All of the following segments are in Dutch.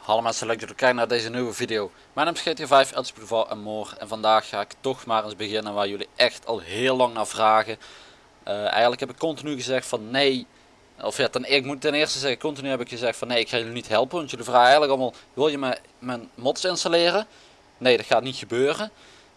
Hallo mensen, leuk dat jullie kijken naar deze nieuwe video. Mijn naam is GT5, Els Boulevard en Moor en vandaag ga ik toch maar eens beginnen waar jullie echt al heel lang naar vragen. Eh, eigenlijk heb ik continu gezegd van nee, of ja, ten, ik moet ten eerste zeggen, continu heb ik gezegd van nee, ik ga jullie niet helpen. Want jullie vragen eigenlijk allemaal, wil je me, mijn mods installeren? Nee, dat gaat niet gebeuren.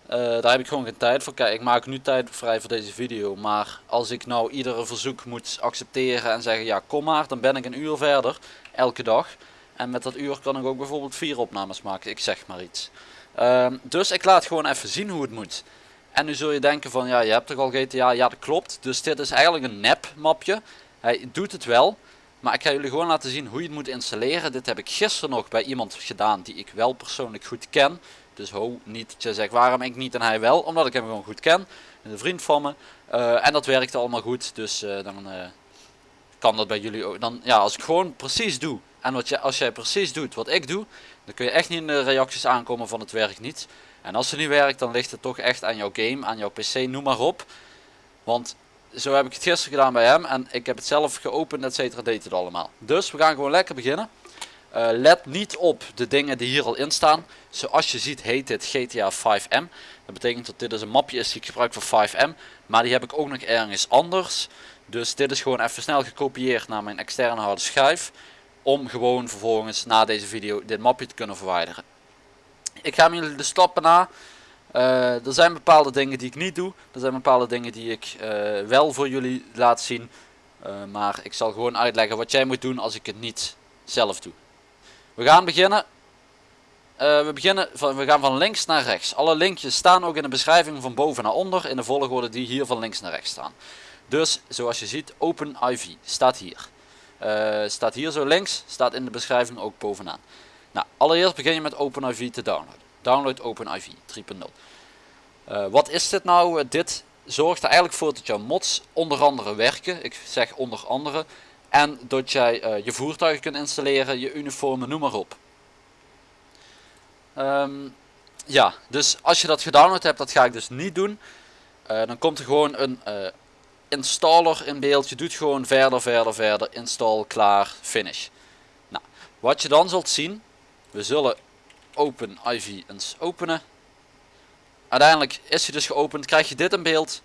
Eh, daar heb ik gewoon geen tijd voor. Kijk, ik maak nu tijd vrij voor deze video. Maar als ik nou iedere verzoek moet accepteren en zeggen ja kom maar, dan ben ik een uur verder, elke dag. En met dat uur kan ik ook bijvoorbeeld vier opnames maken, ik zeg maar iets. Ehm, dus ik laat gewoon even zien hoe het moet. En nu zul je denken van ja, je hebt toch al GTA? Ja, dat klopt. Dus dit is eigenlijk een nep mapje. Hij doet het wel. Maar ik ga jullie gewoon laten zien hoe je het moet installeren. Dit heb ik gisteren nog bij iemand gedaan die ik wel persoonlijk goed ken. Dus ho, niet je zegt waarom ik niet en hij wel. Omdat ik hem gewoon goed ken. Een vriend van me. Eh, en dat werkte allemaal goed. Dus eh, dan uh, kan dat bij jullie ook. Dan, ja, als ik gewoon precies doe. En wat je, als jij precies doet wat ik doe. Dan kun je echt niet in de reacties aankomen van het werkt niet. En als het niet werkt dan ligt het toch echt aan jouw game, aan jouw pc, noem maar op. Want zo heb ik het gisteren gedaan bij hem. En ik heb het zelf geopend, et cetera, deed het allemaal. Dus we gaan gewoon lekker beginnen. Uh, let niet op de dingen die hier al in staan. Zoals je ziet heet dit GTA 5M. Dat betekent dat dit dus een mapje is die ik gebruik voor 5M. Maar die heb ik ook nog ergens anders. Dus dit is gewoon even snel gekopieerd naar mijn externe harde schijf. Om gewoon vervolgens na deze video dit mapje te kunnen verwijderen. Ik ga jullie de stappen na. Uh, er zijn bepaalde dingen die ik niet doe. Er zijn bepaalde dingen die ik uh, wel voor jullie laat zien. Maar ik zal gewoon uitleggen wat jij moet doen als ik het niet zelf doe. We gaan beginnen. we, beginnen van, we gaan van links naar rechts. Alle linkjes staan ook in de beschrijving van boven naar onder. In de volgorde die hier van links naar rechts staan. Dus zoals je ziet OpenIV staat hier. staat hier zo links. Staat in de beschrijving ook bovenaan. Nou, allereerst begin je met OpenIV te downloaden. Download OpenIV 3.0. Uh, wat is dit nou? dit zorgt er eigenlijk voor dat jouw mods onder andere werken. Ik zeg onder andere. En dat jij uh, je voertuigen kunt installeren, je uniformen, noem maar op. Um, ja, dus als je dat gedownload hebt, dat ga ik dus niet doen. Uh, dan komt er gewoon een installer in beeld. Je doet gewoon verder, verder, verder, install, klaar, finish. Nou, wat je dan zult zien, we zullen Open IV eens openen. Uiteindelijk is hij dus geopend. Krijg je dit in beeld.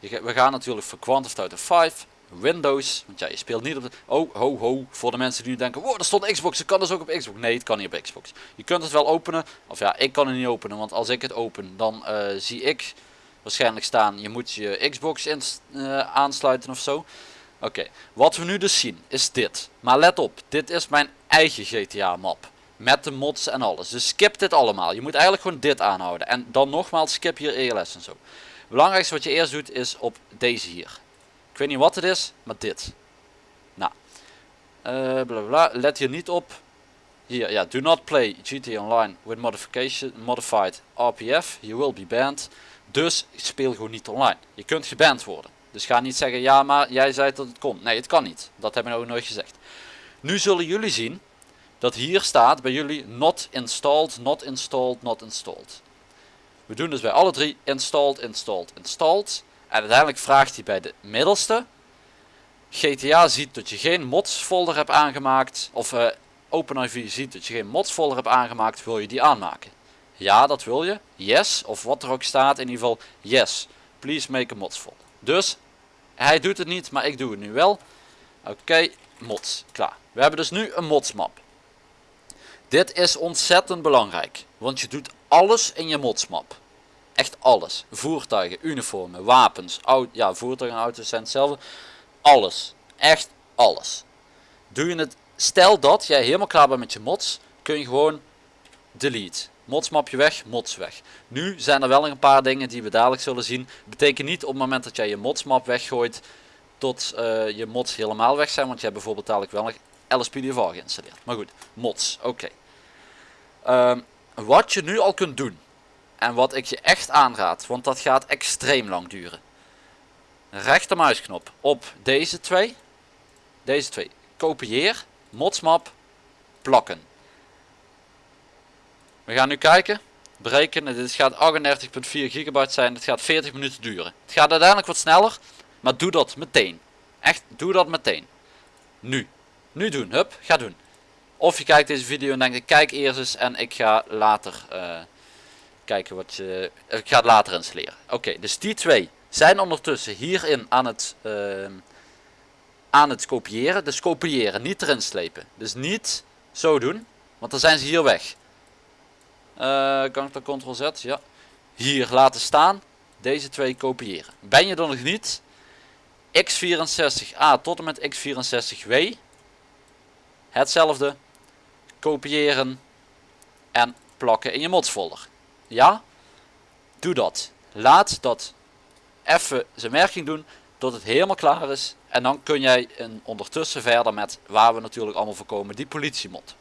We gaan natuurlijk voor Quantum Auto 5. Windows. Want ja, je speelt niet op de... Oh, ho, ho. Voor de mensen die nu denken, wow, er stond Xbox. Het kan dus ook op Xbox. Nee, het kan niet op Xbox. Je kunt het wel openen. Of ja, ik kan het niet openen. Want als ik het open, dan uh, zie ik waarschijnlijk staan. Je moet je Xbox uh, aansluiten of zo. Oké, wat we nu dus zien is dit. Maar let op, dit is mijn eigen GTA map. Met de mods en alles. Dus skip dit allemaal. Je moet eigenlijk gewoon dit aanhouden. En dan nogmaals skip hier ELS en zo. Het belangrijkste wat je eerst doet is op deze hier. Ik weet niet wat het is, maar dit. Nou. Uh. Let hier niet op. Hier, ja. Do not play GT Online with modification, modified RPF. You will be banned. Dus speel gewoon niet online. Je kunt geband worden. Dus ga niet zeggen, ja maar jij zei dat het kon. Nee, het kan niet. Dat hebben we ook nooit gezegd. Nu zullen jullie zien dat hier staat bij jullie not installed, not installed, not installed. We doen dus bij alle drie installed, installed, installed. En uiteindelijk vraagt hij bij de middelste. GTA ziet dat je geen mods folder hebt aangemaakt. Of uh, OpenIV ziet dat je geen mods folder hebt aangemaakt. Wil je die aanmaken? Ja, dat wil je. Yes. Of wat er ook staat. In ieder geval yes. Please make a mods folder. Dus hij doet het niet, maar ik doe het nu wel. Oké, mods. Klaar. We hebben dus nu een mods map. Dit is ontzettend belangrijk, want je doet alles in je modsmap. Echt alles. Voertuigen, uniformen, wapens, ja voertuigen en auto's zijn hetzelfde. Alles. Echt alles. Doe je het, stel dat jij helemaal klaar bent met je mods, kun je gewoon delete. Modsmapje weg, mods weg. Nu zijn er wel een paar dingen die we dadelijk zullen zien. Betekent niet op het moment dat jij je modsmap weggooit, tot uh, je mods helemaal weg zijn. Want je hebt bijvoorbeeld dadelijk wel nog LSPDV geïnstalleerd. Maar goed, mods, oké. Ehm, wat je nu al kunt doen. En wat ik je echt aanraad, want dat gaat extreem lang duren. Rechtermuisknop op deze twee. Deze twee. Kopieer, modsmap, plakken. We gaan nu kijken. berekenen. Dit gaat 38.4 gigabyte zijn. Het gaat 40 minuten duren. Het gaat uiteindelijk wat sneller. Maar doe dat meteen. Echt, doe dat meteen. Nu. Nu doen. Hup, ga doen. Of je kijkt deze video en denkt ik kijk eerst eens en ik ga later uh, kijken wat je... Ik ga het later installeren. Oké, dus die twee zijn ondertussen hierin aan het... Uh, aan het kopiëren. Dus kopiëren, niet erin slepen. Dus niet zo doen, want dan zijn ze hier weg. Kan ik dan ctrl z? Ja. Hier laten staan. Deze twee kopiëren. Ben je er nog niet? x64a tot en met x64w. Hetzelfde. Kopiëren. En plakken in je mods folder. Ja? Doe dat. Laat dat even zijn werking doen tot het helemaal klaar is. En dan kun jij in, ondertussen verder met waar we natuurlijk allemaal voor komen, die politiemod.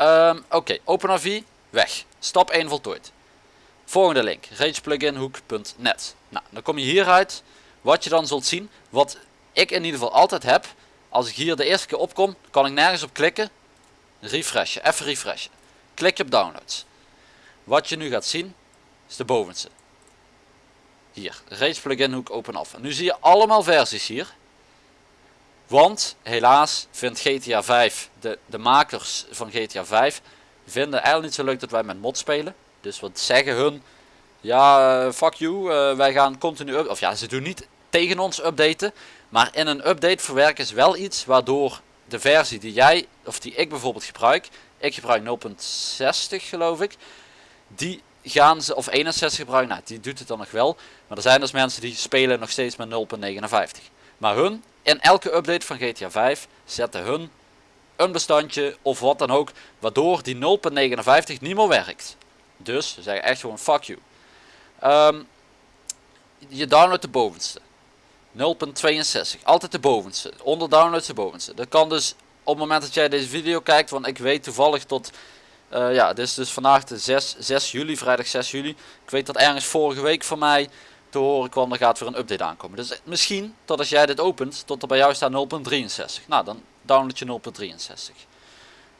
Um, Oké, okay, weg. Stap 1 voltooid. Volgende link, ragepluginhook.net. Nou, dan kom je hieruit. Wat je dan zult zien, wat ik in ieder geval altijd heb. Als ik hier de eerste keer opkom, kan ik nergens op klikken. Refreshen, even refreshen. Klik je op downloads. Wat je nu gaat zien, is de bovenste. Hier, Rage Plugin Hoek Open Af. Nu zie je allemaal versies hier. Want helaas vindt GTA 5, de, de makers van GTA 5, vinden eigenlijk niet zo leuk dat wij met mod spelen. Dus wat zeggen hun? Ja, uh, fuck you, uh, wij gaan continu up. Of ja, ze doen niet tegen ons updaten. Maar in een update verwerken ze wel iets waardoor de versie die jij, of die ik bijvoorbeeld gebruik. Ik gebruik 0.60 geloof ik. Die gaan ze, of 61 gebruiken, nou die doet het dan nog wel. Maar er zijn dus mensen die spelen nog steeds met 0.59. Maar hun, in elke update van GTA 5, zetten hun een bestandje of wat dan ook, waardoor die 0.59 niet meer werkt. Dus ze zeggen echt gewoon fuck you. Um, je downloadt de bovenste. 0.62. Altijd de bovenste. Onder downloads de bovenste. Dat kan dus op het moment dat jij deze video kijkt, want ik weet toevallig tot uh, ja, dit is dus vandaag de 6, 6 juli, vrijdag 6 juli. Ik weet dat ergens vorige week van mij te horen kwam, er gaat weer een update aankomen. Dus misschien, tot als jij dit opent, tot er bij jou staat 0.63. Nou, dan download je 0.63.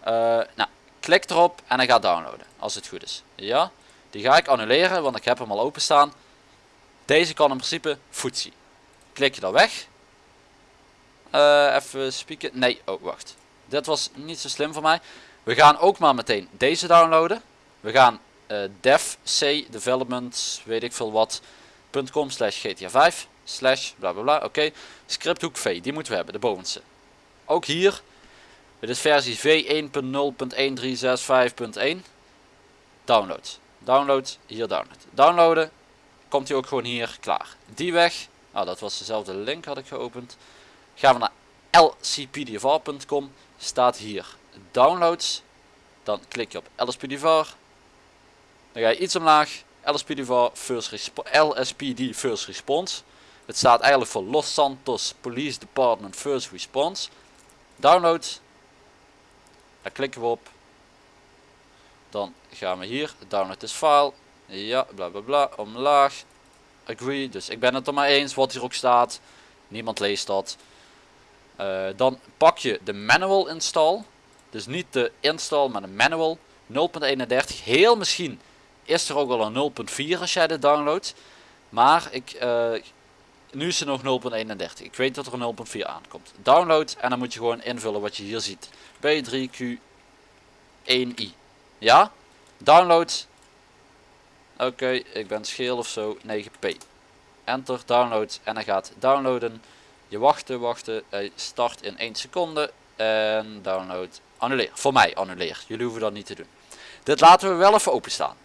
Uh, nou, klik erop en hij gaat downloaden, als het goed is. Ja, die ga ik annuleren, want ik heb hem al openstaan. Deze kan in principe voetzie. Klik je daar weg. Uh, even spieken. Nee, oh wacht. Dit was niet zo slim voor mij. We gaan ook maar meteen deze downloaden. We gaan uh, weet ik veel wat.com slash gta 5 slash bla bla bla. Oké, okay. scripthoek v, die moeten we hebben, de bovenste. Ook hier, dit is versie v1.0.1365.1. Download. Download, hier download. Downloaden, komt hij ook gewoon hier klaar. Die weg, nou dat was dezelfde link had ik geopend. Gaan we naar lcpdfr.com, staat hier downloads. Dan klik je op LSPDVAR. Dan ga je iets omlaag. LSPDVAR first LSPD First Response. Het staat eigenlijk voor Los Santos Police Department First Response. Download. Daar klikken we op. Dan gaan we hier. Download this file. Ja, bla bla bla. Omlaag. Agree. Dus ik ben het er maar eens wat hier ook staat. Niemand leest dat. Uh, dan pak je de manual install. Dus niet de install, maar de manual. 0.31. Heel misschien is er ook wel een 0.4 als jij dit downloadt. Maar ik, uh, nu is er nog 0.31. Ik weet dat er een 0.4 aankomt. Download en dan moet je gewoon invullen wat je hier ziet. B3Q1i. Ja? Download. Oké, ik ben scheel of zo. 9p. Enter, download en hij gaat downloaden. Je wachten, wachten. Hij start in 1 seconde. En download Annuleer. Voor mij annuleer. Jullie hoeven dat niet te doen. Dit laten we wel even openstaan.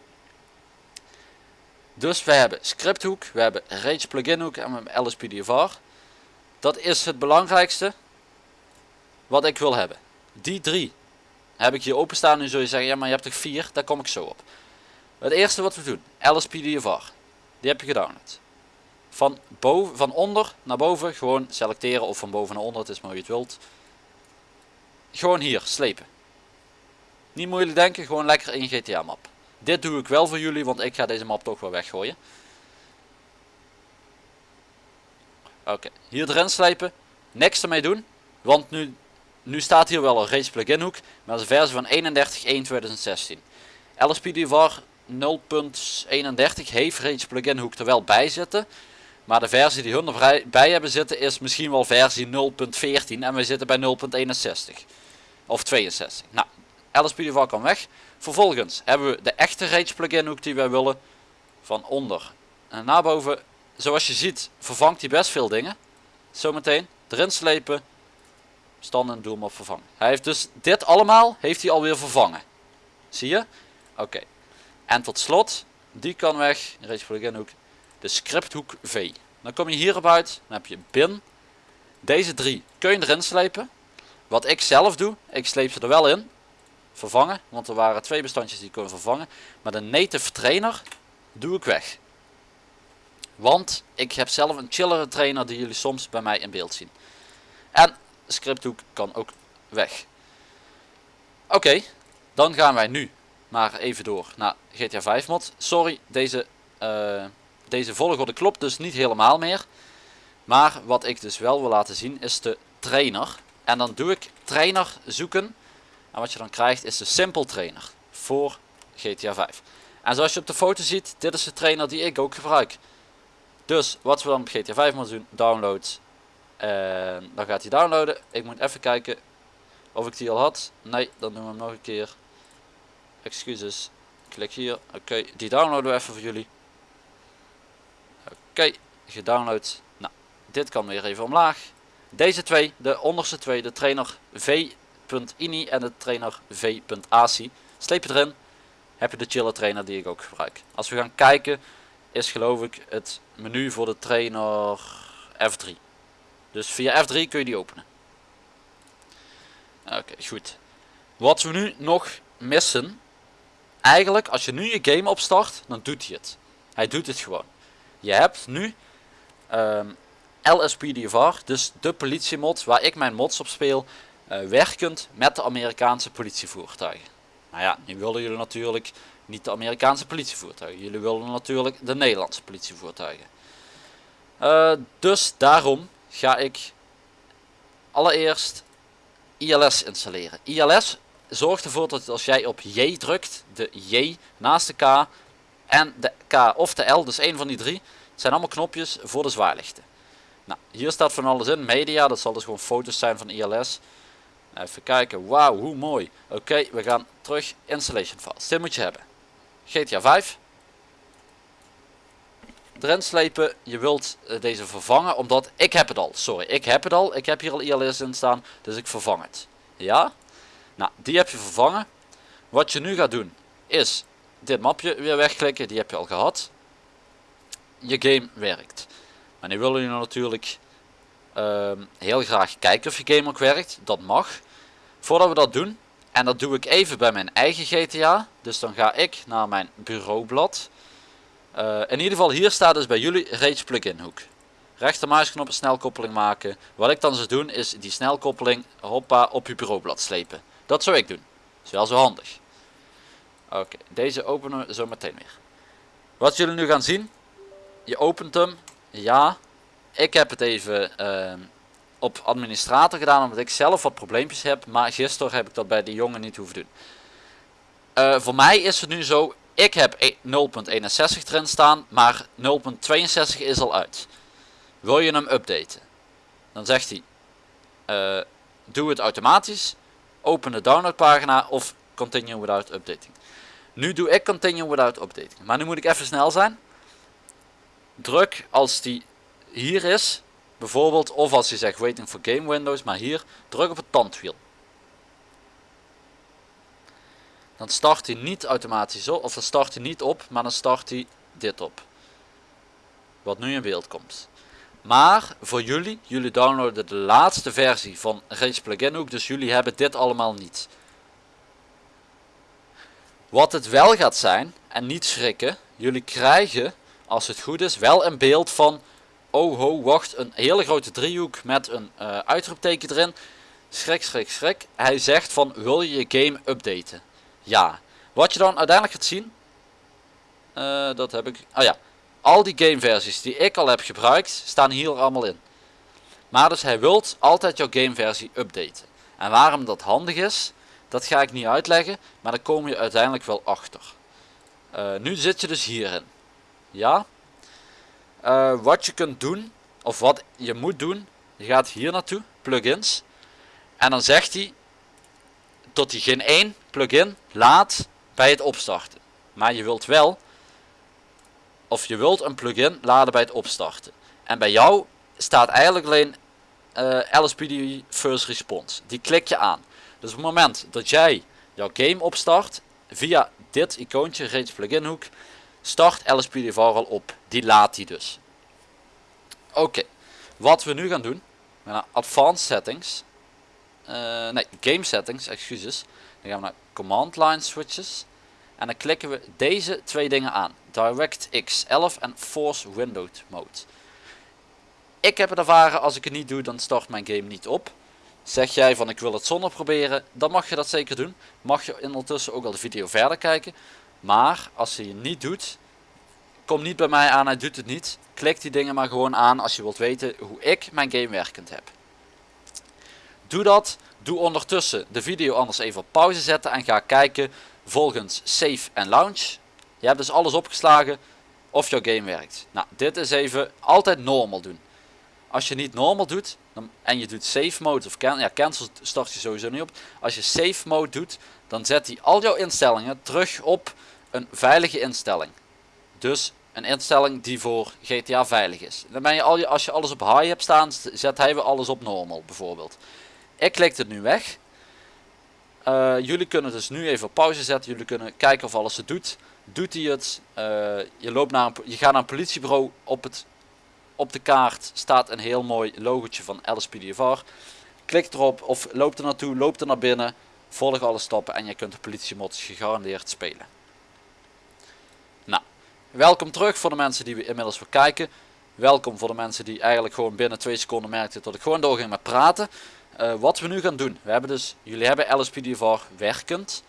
Dus we hebben scripthoek, we hebben Rage plugin hoek en we hebben LSPDFR. Dat is het belangrijkste wat ik wil hebben. Die drie heb ik hier openstaan. Nu zul je zeggen, ja maar je hebt er vier, daar kom ik zo op. Het eerste wat we doen, LSPDFR. Die heb je gedownload. Van, boven, van onder naar boven gewoon selecteren of van boven naar onder, het is maar hoe je het wilt. Gewoon hier, slepen. Niet moeilijk denken, gewoon lekker in GTA map. Dit doe ik wel voor jullie, want ik ga deze map toch wel weggooien. Oké, hier erin slepen. Niks ermee doen. Want nu, nu staat hier wel een race plugin hoek. Maar dat is een versie van 31.1.2016. LSPDVR 0.31 heeft Rage plugin hoek er wel bij zitten. Maar de versie die hun erbij hebben zitten is misschien wel versie 0.14 en we zitten bij 0.61. Of 62. Nou, LSPDVR kan weg. Vervolgens hebben we de echte Rage plugin hoek die wij willen. Van onder en naar boven. Zoals je ziet vervangt hij best veel dingen. Zometeen erin slepen. Stand en doe hem op vervangen. Hij heeft dus dit allemaal heeft hij alweer vervangen. Zie je? Oké. En tot slot, die kan weg. Rage plugin hoek. De scripthoek V. Dan kom je hierop uit. Dan heb je bin. Deze drie kun je erin slepen. Wat ik zelf doe, ik sleep ze er wel in. Vervangen, want er waren twee bestandjes die ik kon vervangen. Maar de native trainer doe ik weg. Want ik heb zelf een chillere trainer die jullie soms bij mij in beeld zien. En scripthoek kan ook weg. Oké, dan gaan wij nu maar even door naar GTA 5 mod. Sorry, deze, uh, deze volgorde klopt dus niet helemaal meer. Maar wat ik dus wel wil laten zien is de trainer. En dan doe ik trainer zoeken. En wat je dan krijgt is de simple trainer voor GTA 5. En zoals je op de foto ziet, dit is de trainer die ik ook gebruik. Dus wat we dan op GTA 5 moeten doen, download. En dan gaat hij downloaden. Ik moet even kijken of ik die al had. Nee, dan doen we hem nog een keer. Excuses. Klik hier. Oké, die downloaden we even voor jullie. Oké, gedownload. Nou, dit kan weer even omlaag. Deze twee, de onderste twee, de trainer v.ini en de trainer v.ac. Sleep je erin, heb je de chiller trainer die ik ook gebruik. Als we gaan kijken, is geloof ik het menu voor de trainer F3. Dus via F3 kun je die openen. Oké, goed. Wat we nu nog missen. Eigenlijk, als je nu je game opstart, dan doet hij het. Hij doet het gewoon. Je hebt nu ehm, LSPDVR, dus de politiemod waar ik mijn mods op speel, uh, werkend met de Amerikaanse politievoertuigen. Nou ja, nu willen jullie natuurlijk niet de Amerikaanse politievoertuigen. Jullie willen natuurlijk de Nederlandse politievoertuigen. Uh, dus daarom ga ik allereerst ILS installeren. ILS zorgt ervoor dat als jij op J drukt, de J naast de K en de K of de L, dus één van die drie, zijn allemaal knopjes voor de zwaarlichten. Nou, hier staat van alles in, media, dat zal dus gewoon foto's zijn van ILS. Even kijken, wauw, hoe mooi. Oké, we gaan terug, installation files, dit moet je hebben. GTA 5. Erin slepen, je wilt eh, deze vervangen, omdat ik heb het al. Sorry, ik heb het al. Ik heb hier al ILS in staan, dus ik vervang het. Ja? Nou, die heb je vervangen. Wat je nu gaat doen, is dit mapje weer wegklikken. Die heb je al gehad. Je game werkt. Maar nu willen jullie natuurlijk uh, heel graag kijken of je game ook werkt. Dat mag. Voordat we dat doen, en dat doe ik even bij mijn eigen GTA. Dus dan ga ik naar mijn bureaublad. Uh, in ieder geval hier staat dus bij jullie Rage plugin hoek. Rechtermuisknop snelkoppeling maken. Wat ik dan zou doen is die snelkoppeling hoppa op je bureaublad slepen. Dat zou ik doen. Dat is wel zo handig. Oké, deze openen we zo meteen weer. Wat jullie nu gaan zien. Je opent hem. Ja. Ik heb het even uh, op administrator gedaan omdat ik zelf wat probleempjes heb. Maar gisteren heb ik dat bij de jongen niet hoeven doen. Uh, voor mij is het nu zo. Ik heb 0.61 e- erin staan. Maar 0.62 is al uit. Wil je hem updaten? Dan zegt hij. Uh, doe het automatisch. Open de downloadpagina of continue without updating. Nu doe ik continue without updating. Maar nu moet ik even snel zijn. Druk als die hier is Bijvoorbeeld, of als je zegt waiting for game windows, maar hier, druk op het tandwiel. Dan start hij niet automatisch op, of dan start hij niet op, maar dan start hij dit op. Wat nu in beeld komt. Maar voor jullie, jullie downloaden de laatste versie van Rage Plugin ook, dus jullie hebben dit allemaal niet. Wat het wel gaat zijn, en niet schrikken, jullie krijgen, als het goed is, wel een beeld van oh ho, wacht, een hele grote driehoek met een uh, uitroepteken erin. Schrik, schrik, schrik. Hij zegt van, wil je je game updaten? Ja. Wat je dan uiteindelijk gaat zien, uh, dat heb ik, oh ja, al die gameversies die ik al heb gebruikt, staan hier allemaal in. Maar dus hij wilt altijd jouw gameversie updaten. En waarom dat handig is, Dat ga ik niet uitleggen, maar daar kom je uiteindelijk wel achter. Uh, nu zit je dus hierin. Ja. Uh, wat je kunt doen, of wat je moet doen, je gaat hier naartoe, plugins. En dan zegt hij tot hij geen één plugin laat bij het opstarten. Maar je wilt wel, of je wilt een plugin laden bij het opstarten. En bij jou staat eigenlijk alleen uh, LSPD First Response. Die klik je aan. Dus op het moment dat jij jouw game opstart, via dit icoontje, reeds plugin hoek, start LSPDVR al op. Die laat hij dus. Oké, wat we nu gaan doen, naar Advanced Settings, uh, nee, Game Settings, excuses. Dan gaan we naar Command Line Switches. En dan klikken we deze twee dingen aan. DirectX 11 en Force Window Mode. Ik heb het ervaren, als ik het niet doe, dan start mijn game niet op. Zeg jij van ik wil het zonder proberen, dan mag je dat zeker doen. Mag je ondertussen ook al de video verder kijken. Maar als je het niet doet, kom niet bij mij aan, hij doet het niet. Klik die dingen maar gewoon aan als je wilt weten hoe ik mijn game werkend heb. Doe dat. Doe ondertussen de video anders even op pauze zetten en ga kijken volgens save en launch. Je hebt dus alles opgeslagen of jouw game werkt. Nou, dit is even altijd normal doen. Als je niet normal doet dan, en je doet save mode of ja, cancel start je sowieso niet op. Als je save mode doet, dan zet hij al jouw instellingen terug op een veilige instelling. Dus een instelling die voor GTA veilig is. Dan ben je al je, als je alles op high hebt staan, zet hij weer alles op normal bijvoorbeeld. Ik klik het nu weg. Uh, jullie kunnen dus nu even op pauze zetten. Jullie kunnen kijken of alles het doet. Doet hij het? Uh, je, loopt naar een, je gaat naar een politiebureau. Op, het, op de kaart staat een heel mooi logotje van LSPDFR. Klik erop of loop er naartoe, loop er naar binnen. Volg alle stappen en je kunt de politiemods gegarandeerd spelen. Welkom terug voor de mensen die we inmiddels weer kijken. Welkom voor de mensen die eigenlijk gewoon binnen twee seconden merkten dat ik gewoon doorging met praten. Uh, wat we nu gaan doen, we hebben dus, jullie hebben LSPDVR werkend.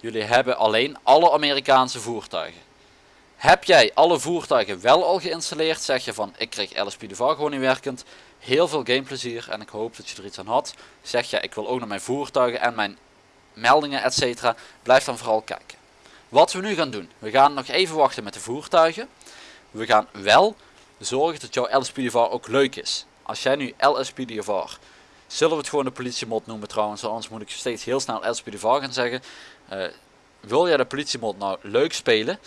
Jullie hebben alleen alle Amerikaanse voertuigen. Heb jij alle voertuigen wel al geïnstalleerd, zeg je van ik kreeg LSPDVR gewoon niet werkend. Heel veel gameplezier en ik hoop dat je er iets aan had. Zeg je ik wil ook naar mijn voertuigen en mijn meldingen etc. Blijf dan vooral kijken. Wat we nu gaan doen, we gaan nog even wachten met de voertuigen. We gaan wel zorgen dat jouw LSPDVR ook leuk is. Als jij nu LSPDVR Zullen we het gewoon de politiemod noemen trouwens, anders moet ik steeds heel snel LSPDV gaan zeggen. Uh, wil jij de politiemod nou leuk spelen,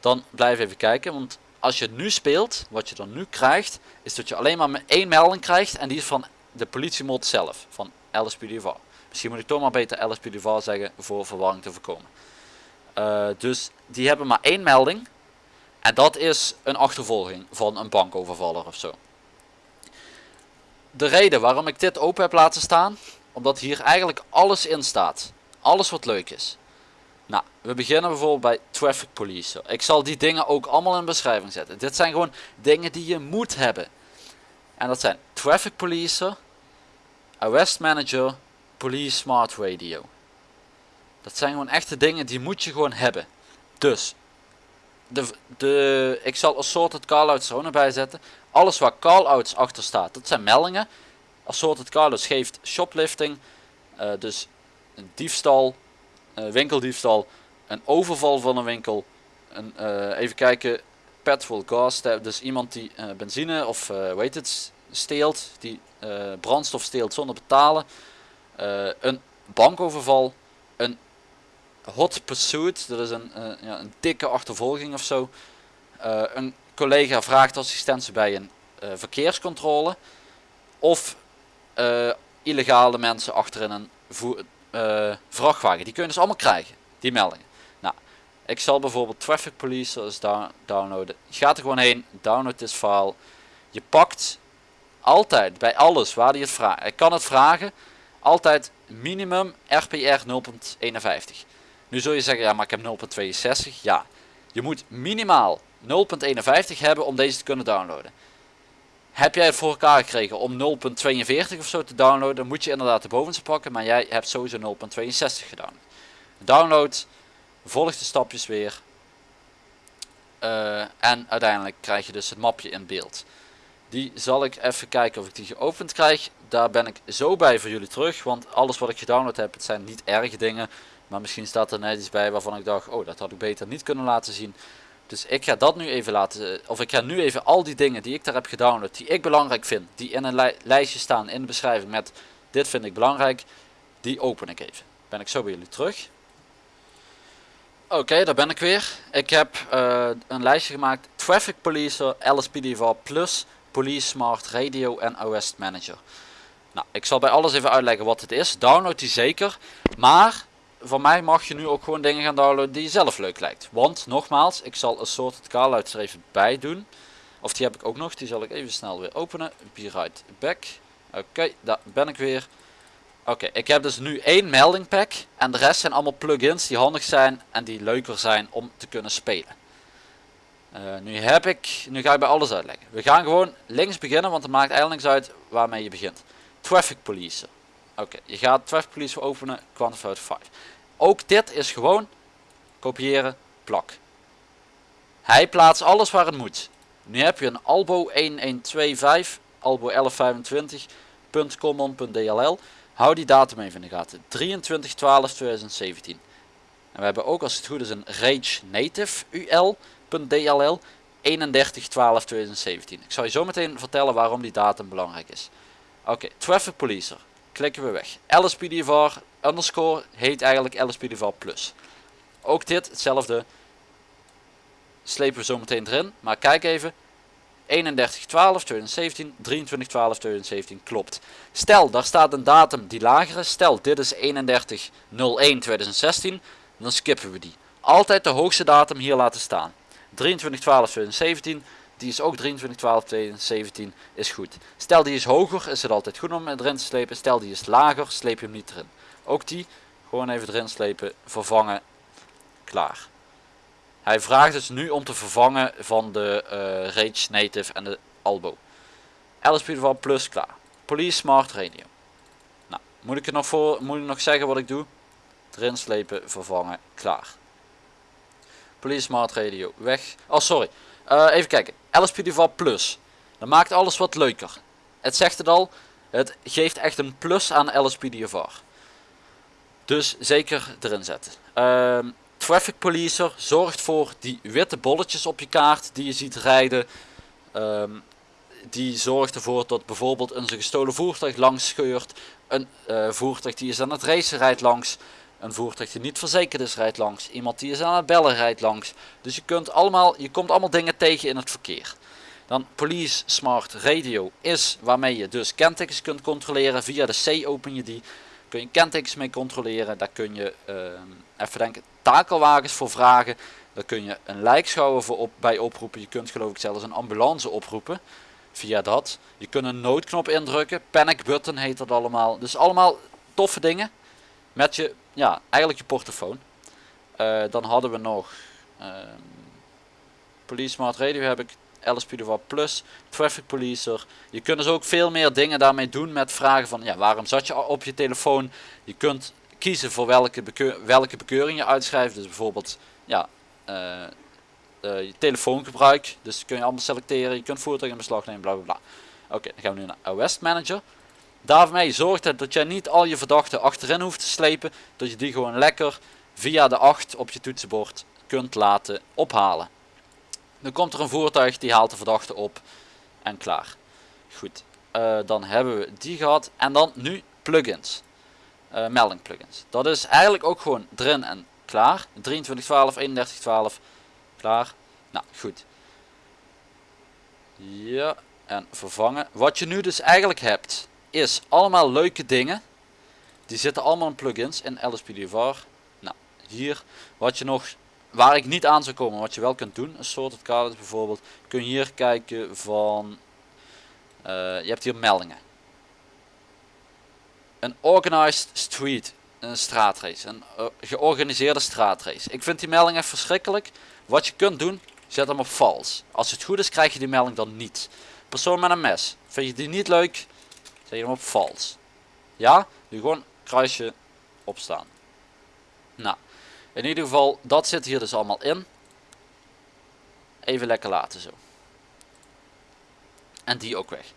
dan blijf even kijken. Want als je het nu speelt, wat je dan nu krijgt, is dat je alleen maar één melding krijgt. En die is van de politiemod zelf, van LSPDV. Misschien moet ik toch maar beter LSPDV zeggen voor verwarring te voorkomen. Uh, dus die hebben maar één melding. En dat is een achtervolging van een bankovervaller of zo de reden waarom ik dit open heb laten staan, omdat hier eigenlijk alles in staat. Alles wat leuk is. Nou, we beginnen bijvoorbeeld bij Traffic Police. Ik zal die dingen ook allemaal in beschrijving zetten. Dit zijn gewoon dingen die je moet hebben. En dat zijn Traffic Police, Arrest Manager, Police Smart Radio. Dat zijn gewoon echte dingen die moet je gewoon hebben. Dus, de, de, ik zal assorted callouts er ook nog bij zetten. Alles waar callouts achter staat, dat zijn meldingen. Assorted callouts geeft shoplifting, uh, dus een diefstal, uh, winkeldiefstal, een overval van een winkel. Een, uh, even kijken, petrol gas, dus iemand die benzine of weet het, steelt, die brandstof steelt zonder betalen. een bankoverval, een hot pursuit, dat is een, ja, een dikke achtervolging of zo. een collega vraagt assistentie bij een uh, verkeerscontrole of illegale mensen achter in een vrachtwagen. Die kun je dus allemaal krijgen, die meldingen. Nou, ik zal bijvoorbeeld Traffic Police downloaden. Je gaat er gewoon heen, download this file. Je pakt altijd bij alles waar hij het vraagt. Ik kan het vragen, altijd minimum RPR 0.51. Nu zul je zeggen, ja maar ik heb 0.62. Ja, je moet minimaal 0.51 hebben om deze te kunnen downloaden. Heb jij het voor elkaar gekregen om 0.42 of zo te downloaden, dan moet je inderdaad de bovenste pakken, maar jij hebt sowieso 0.62 gedaan. Download, volg de stapjes weer uh, en uiteindelijk krijg je dus het mapje in beeld. Die zal ik even kijken of ik die geopend krijg. Daar ben ik zo bij voor jullie terug. Want alles wat ik gedownload heb, het zijn niet erge dingen. Maar misschien staat er net iets bij waarvan ik dacht, oh dat had ik beter niet kunnen laten zien. Dus ik ga dat nu even laten, of ik ga nu even al die dingen die ik daar heb gedownload, die ik belangrijk vind, die in een lijstje staan in de beschrijving met dit vind ik belangrijk, die open ik even. Ben ik zo bij jullie terug. Oké, daar ben ik weer. Ik heb uh, een lijstje gemaakt. Traffic Policer, LSPDV Plus, Police Smart Radio en OS Manager. Nou, ik zal bij alles even uitleggen wat het is. Download die zeker. Maar van mij mag je nu ook gewoon dingen gaan downloaden die je zelf leuk lijkt. Want nogmaals, ik zal een soort kaal even bij doen. Of die heb ik ook nog. Die zal ik even snel weer openen. Be right back. Oké, daar ben ik weer. Oké, ik heb dus nu één melding pack en de rest zijn allemaal plugins die handig zijn en die leuker zijn om te kunnen spelen. Uh, nu heb ik, nu ga ik bij alles uitleggen. We gaan gewoon links beginnen, want het maakt eigenlijk niks uit waarmee je begint. Traffic Police. Oké, je gaat Traffic Police openen, Quantified 5. Ook dit is gewoon kopiëren, plak. Hij plaatst alles waar het moet. Nu heb je een albo 1125, albo 1125.common.dll. Hou die datum even in de gaten. 23 12 2017. En we hebben ook als het goed is een Rage Native UL.dll 31 12 2017. Ik zal je zo meteen vertellen waarom die datum belangrijk is. Oké, Traffic Policer. Klikken we weg. LSPDVR underscore heet eigenlijk LSPDVR plus. Ook dit hetzelfde. Slepen we zo meteen erin. Maar kijk even. 31 12 2017 23 12 2017 klopt stel daar staat een datum die lager is stel dit is 31 01 2016 dan skippen we die altijd de hoogste datum hier laten staan 23 12 2017 die is ook 23 12 2017 is goed stel die is hoger is het altijd goed om erin te slepen stel die is lager sleep je hem niet erin ook die gewoon even erin slepen vervangen klaar hij vraagt dus nu om te vervangen van de uh, Rage Native en de Albo. LSP Plus klaar. Police Smart Radio. Nou, moet ik het nog voor, moet ik nog zeggen wat ik doe? Erin slepen, vervangen, klaar. Police Smart Radio, weg. Oh, sorry. Uh, even kijken. LSP Plus. Dat maakt alles wat leuker. Het zegt het al. Het geeft echt een plus aan LSPDFR. Dus zeker erin zetten. Uh, Traffic Policer zorgt voor die witte bolletjes op je kaart die je ziet rijden. Ehm, die zorgt ervoor dat bijvoorbeeld een gestolen voertuig langs scheurt. Een uh, voertuig die is aan het racen rijdt langs. Een voertuig die niet verzekerd is rijdt langs. Iemand die is aan het bellen rijdt langs. Dus je, kunt allemaal, je komt allemaal dingen tegen in het verkeer. Dan Police Smart Radio is waarmee je dus kentekens kunt controleren. Via de C open je die. Kun je kentekens mee controleren. Daar kun je uh, even denken takelwagens voor vragen. Daar kun je een lijkschouwer voor op, bij oproepen. Je kunt geloof ik zelfs een ambulance oproepen via dat. Je kunt een noodknop indrukken. Panic button heet dat allemaal. Dus allemaal toffe dingen. Met je, ja, eigenlijk je portofoon. Uh, dan hadden we nog uh, Police Smart Radio heb ik. LSPDV Plus, Traffic Policer. Je kunt dus ook veel meer dingen daarmee doen met vragen van ja, waarom zat je op je telefoon. Je kunt kiezen voor welke, welke bekeuring je uitschrijft. Dus bijvoorbeeld ja, uh, je telefoongebruik. Dus kun je allemaal selecteren. Je kunt voertuig in beslag nemen, bla bla bla. Oké, dan gaan we nu naar OS Manager. Daarmee zorgt het dat jij niet al je verdachten achterin hoeft te slepen. Dat je die gewoon lekker via de 8 op je toetsenbord kunt laten ophalen. Dan komt er een voertuig die haalt de verdachte op en klaar. Goed, uh, dan hebben we die gehad. En dan nu plugins uh, melding plugins. Dat is eigenlijk ook gewoon erin en klaar. 2312, 3112, klaar. Nou, goed. Ja, en vervangen. Wat je nu dus eigenlijk hebt, is allemaal leuke dingen. Die zitten allemaal in plugins in LSPDVR. Nou, hier, wat je nog, waar ik niet aan zou komen, wat je wel kunt doen, een soort het kader bijvoorbeeld, kun je hier kijken van, uh, je hebt hier meldingen een organized street, een straatrace, een uh, georganiseerde straatrace. Ik vind die melding echt verschrikkelijk. Wat je kunt doen, zet hem op false. Als het goed is, krijg je die melding dan niet. Persoon met een mes, vind je die niet leuk, zet je hem op false. Ja, nu gewoon kruisje opstaan. Nou, in ieder geval, dat zit hier dus allemaal in. Even lekker laten zo. En die ook weg.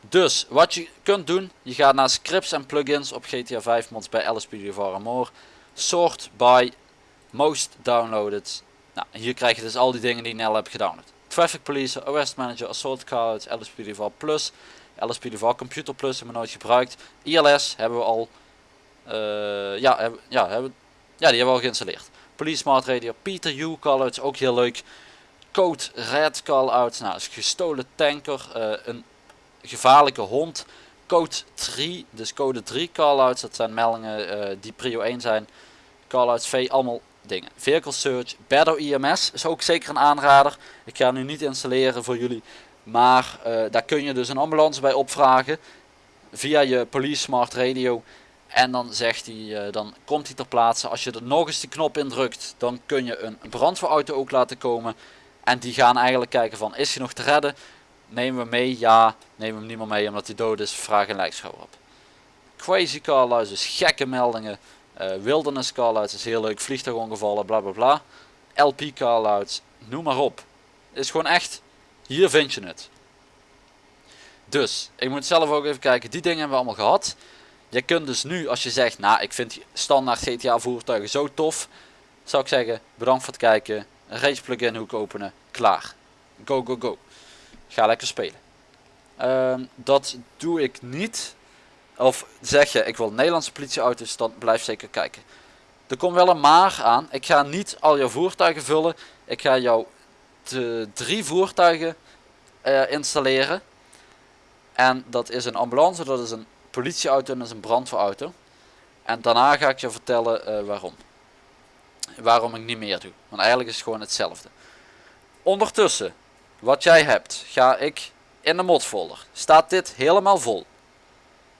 Dus wat je kunt doen, je gaat naar scripts en plugins op GTA 5 mods bij LSPDVR More. Sort by most downloaded. Nou, hier krijg je dus al die dingen die je net hebt gedownload. Traffic Police, Arrest Manager, Assault Cards, LSPDVR Plus, LSPDVR Computer Plus hebben we nooit gebruikt. ILS hebben we al, uh, ja, ja, hebben, ja, die hebben we al geïnstalleerd. Police Smart Radio, Peter U callouts, ook heel leuk. Code Red callouts, nou, is gestolen tanker, uh, een gevaarlijke hond. Code 3, dus code 3 callouts, dat zijn meldingen uh, die prio 1 zijn. Callouts V, allemaal dingen. Vehicle Search, Better IMS is ook zeker een aanrader. Ik ga nu niet installeren voor jullie, maar uh, daar kun je dus een ambulance bij opvragen via je Police Smart Radio. En dan zegt hij, uh, dan komt hij ter plaatse. Als je er nog eens de knop indrukt, dan kun je een brandweerauto ook laten komen. En die gaan eigenlijk kijken van, is hij nog te redden? Nemen we mee? Ja. We hem niet meer mee omdat hij dood is? Vraag een lijkschouwer op. Crazy call dus gekke meldingen. Uh, wilderness callouts is heel leuk, vliegtuigongevallen, bla bla bla. LP callouts, noem maar op. Is gewoon echt, hier vind je het. Dus, ik moet zelf ook even kijken, die dingen hebben we allemaal gehad. Je kunt dus nu, als je zegt, nou ik vind standaard GTA voertuigen zo tof. Zou ik zeggen, bedankt voor het kijken. Een race plugin hoek openen, klaar. Go go go. Ga lekker spelen. Uh, dat doe ik niet of zeg je, ik wil Nederlandse politieauto's, dan blijf zeker kijken. Er komt wel een maar aan. Ik ga niet al jouw voertuigen vullen. Ik ga jou drie voertuigen uh, installeren. En dat is een ambulance, dat is een politieauto en dat is een brandweerauto. En daarna ga ik je vertellen uh, waarom. Waarom ik niet meer doe. Want eigenlijk is het gewoon hetzelfde. Ondertussen, wat jij hebt, ga ik in de modfolder. Staat dit helemaal vol.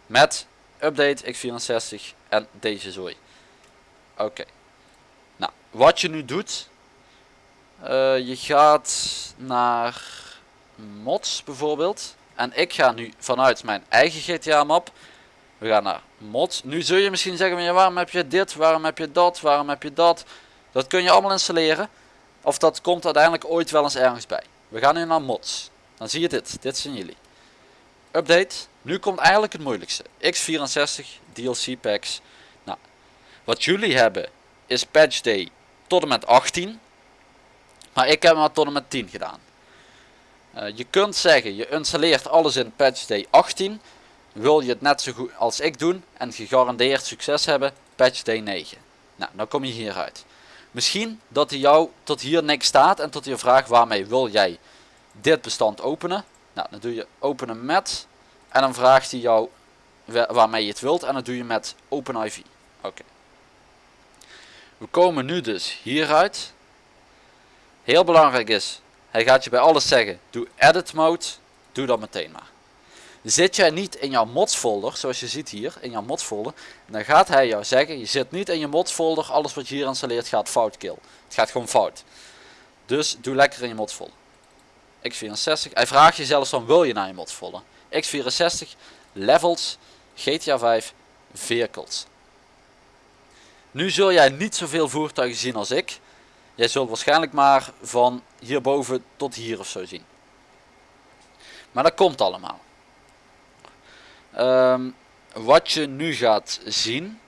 Met update x64 en deze zooi. Oké. Nou, wat je nu doet. Uh, je gaat naar mods bijvoorbeeld. En ik ga nu vanuit mijn eigen GTA map. We gaan naar mods. Nu zul je misschien zeggen, waarom heb je dit, waarom heb je dat, waarom heb je dat. Dat kun je allemaal installeren. Of dat komt uiteindelijk ooit wel eens ergens bij. We gaan nu naar mods. Dan zie je dit. Dit zijn jullie. Update. Nu komt eigenlijk het moeilijkste. X64 DLC packs. Nou, wat jullie hebben is patch day tot en met 18. Maar ik heb maar tot en met 10 gedaan. Uh, je kunt zeggen, je installeert alles in patch day 18. Wil je het net zo goed als ik doen en gegarandeerd succes hebben, patch day 9. Nou, dan kom je hieruit. Misschien dat hij jou tot hier niks staat en tot je vraagt waarmee wil jij dit bestand openen. Nou, dan doe je openen met en dan vraagt hij jou waarmee je het wilt en dat doe je met OpenIV. Oké. We komen nu dus hieruit. Heel belangrijk is, hij gaat je bij alles zeggen, doe edit mode, doe dat meteen maar. Zit jij niet in jouw mods folder, zoals je ziet hier, in jouw mods folder, dan gaat hij jou zeggen, je zit niet in je mods folder, alles wat je hier installeert gaat fout kill. Het gaat gewoon fout. Dus doe lekker in je mods folder. x64, hij vraagt je zelfs van wil je naar je mods folder. x64, levels, GTA 5, vehicles. Nu zul jij niet zoveel voertuigen zien als ik. Jij zult waarschijnlijk maar van hierboven tot hier of zo zien. Maar dat komt allemaal. Um, wat je nu gaat zien.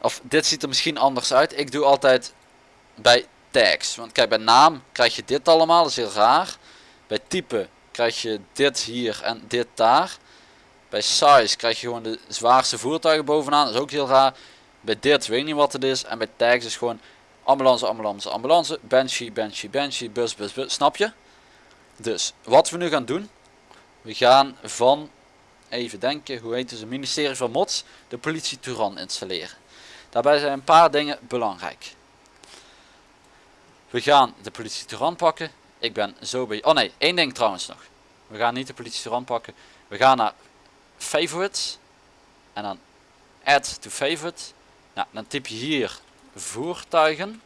Of dit ziet er misschien anders uit. Ik doe altijd bij tags. Want kijk bij naam krijg je dit allemaal. Dat is heel raar. Bij type krijg je dit hier en dit daar. Bij size krijg je gewoon de zwaarste voertuigen bovenaan. Dat is ook heel raar. Bij dit weet ik niet wat het is. En bij tags is gewoon ambulance, ambulance, ambulance. Banshee, banshee, banshee, bus, bus, bus. Snap je? Dus wat we nu gaan doen. We gaan van, even denken, hoe heet het, het ministerie van Mods, de politie Turan installeren. Daarbij zijn een paar dingen belangrijk. We gaan de politie Turan pakken. Ik ben zo bij... Oh nee, één ding trouwens nog. We gaan niet de politie eraan pakken. We gaan naar favorites. En dan add to favorite. Nou, dan typ je hier voertuigen.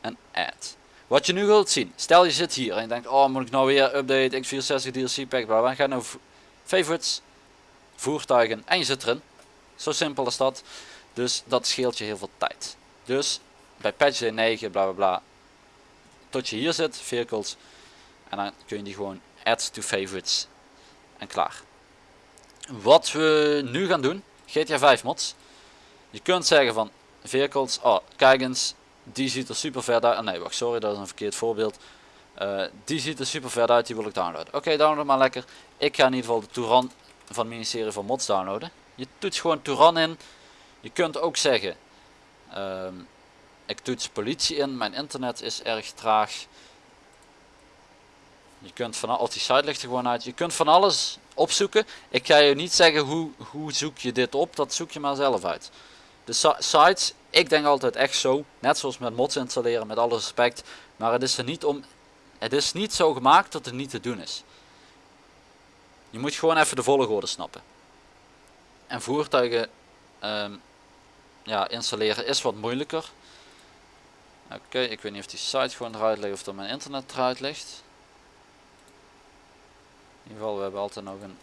En add. Wat je nu wilt zien. Stel je zit hier en je denkt, oh moet ik nou weer update x64 DLC pack. Waar we gaan nou favorites. Voertuigen. En je zit erin. Zo simpel is dat. Dus dat scheelt je heel veel tijd. Dus bij patch day 9 bla bla bla tot je hier zit, vehicles. En dan kun je die gewoon add to favorites en klaar. Wat we nu gaan doen, GTA 5 mods. Je kunt zeggen van vehicles, oh kijk eens, die ziet er super vet uit. Ah, nee, wacht, sorry, dat is een verkeerd voorbeeld. Uh, die ziet er super vet uit, die wil ik downloaden. Oké, download maar lekker. Ik ga in ieder geval de Touran van het ministerie van Mods downloaden. Je toets gewoon Touran in. Je kunt ook zeggen, um, ik toets politie in, mijn internet is erg traag. Je kunt van alles, die site ligt er gewoon uit. Je kunt van alles opzoeken. Ik ga je niet zeggen hoe, hoe zoek je dit op, dat zoek je maar zelf uit. De sites, ik denk altijd echt zo, net zoals met mods installeren, met alle respect. Maar het is er niet om, het is niet zo gemaakt dat het niet te doen is. Je moet gewoon even de volgorde snappen. En voertuigen um, ja, installeren is wat moeilijker. Oké, ik weet niet of die site gewoon eruit ligt of dat mijn internet eruit ligt. In ieder geval, we hebben altijd nog een...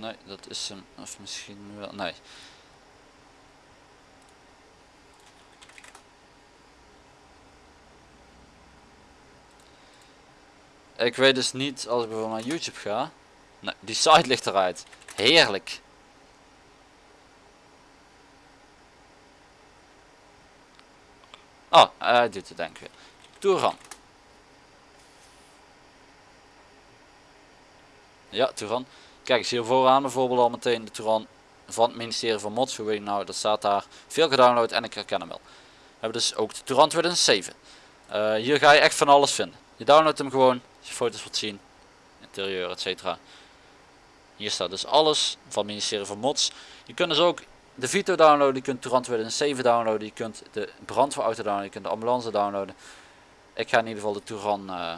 Nee, dat is hem. Of misschien wel... Nee. Ik weet dus niet, als ik bijvoorbeeld naar YouTube ga. Nee, die site ligt eruit. Heerlijk. Oh, hij doet het denk ik weer. Touran. Ja, Touran. Kijk eens hier vooraan bijvoorbeeld al meteen de Touran van het ministerie van Mods. Hoe weet je nou, dat staat daar. Veel gedownload en ik herken hem wel. We hebben dus ook de Touran 2007. Uh, hier ga je echt van alles vinden. Je downloadt hem gewoon, je foto's wilt zien, interieur, etc. Hier staat dus alles van het ministerie van Mods. Je kunt dus ook de Vito downloaden, je kunt Touran 2007 downloaden, je kunt de brandweerauto downloaden, je kunt de ambulance downloaden. Ik ga in ieder geval de Touran uh,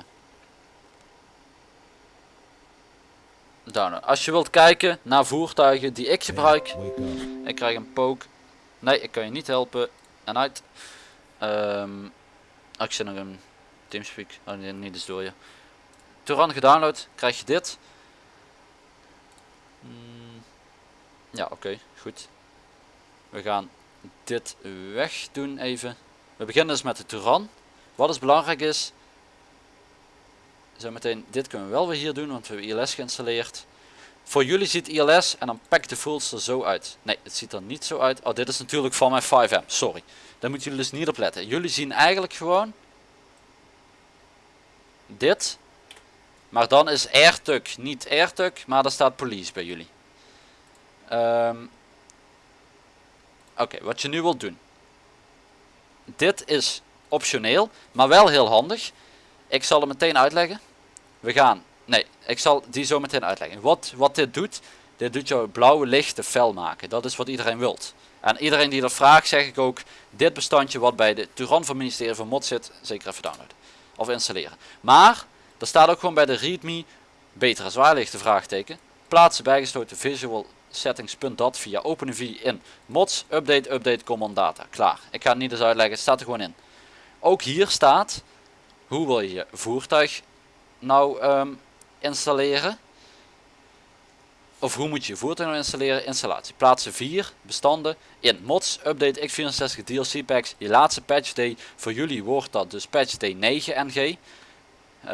downloaden. Als je wilt kijken naar voertuigen die ik gebruik, ik krijg een poke. Nee, ik kan je niet helpen. En uit. Um, ik zit nog een Teamspeak. Oh nee, niet eens door je. Touran gedownload, krijg je dit. Hmm, ja, oké, goed. We gaan dit weg doen even. We beginnen dus met de Touran. Wat is belangrijk is, zo meteen, dit kunnen we wel weer hier doen, want we hebben ILS geïnstalleerd. Voor jullie ziet ILS en dan pak de fools zo uit. Nee, het ziet er niet zo uit. Oh, dit is natuurlijk van mijn 5M, sorry. Daar moeten jullie dus niet op letten. Jullie zien eigenlijk gewoon dit. Maar dan is AirTug niet AirTug, maar daar staat police bij jullie. Um, Oké, wat je nu wilt doen. Dit is optioneel, maar wel heel handig. Ik zal het meteen uitleggen. We gaan, nee, ik zal die zo meteen uitleggen. Wat, wat dit doet, dit doet jouw blauwe lichten fel maken. Dat is wat iedereen wilt. En iedereen die dat vraagt, zeg ik ook, dit bestandje wat bij de Turan van ministerie van Mod zit, zeker even downloaden. Of installeren. Maar, er staat ook gewoon bij de readme, betere zwaarlichten vraagteken, plaatsen bijgesloten visual settings.dat via OpenIV in mods, update, update, common data. Klaar. Ik ga het niet eens uitleggen, het staat er gewoon in. Ook hier staat, hoe wil je je voertuig nou um, installeren? Of hoe moet je je voertuig nou installeren? Installatie. Plaatsen 4 bestanden in mods, update x64 DLC packs. Je laatste patch day. Voor jullie wordt dat dus patch day 9 ng. Uh,